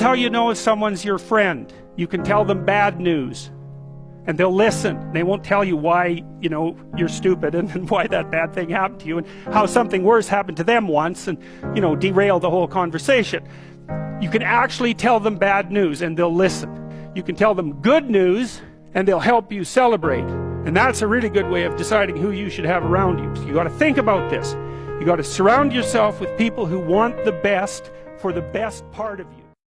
That's how you know if someone's your friend. You can tell them bad news and they'll listen. They won't tell you why, you know, you're stupid and, and, why that bad thing happened to you and how something worse happened to them once and, you know, derail the whole conversation. You can actually tell them bad news and they'll listen. You can tell them good news and they'll help you celebrate. And that's a really good way of deciding who you should have around you. So you got to think about this. You got to surround yourself with people who want the best for the best part of you.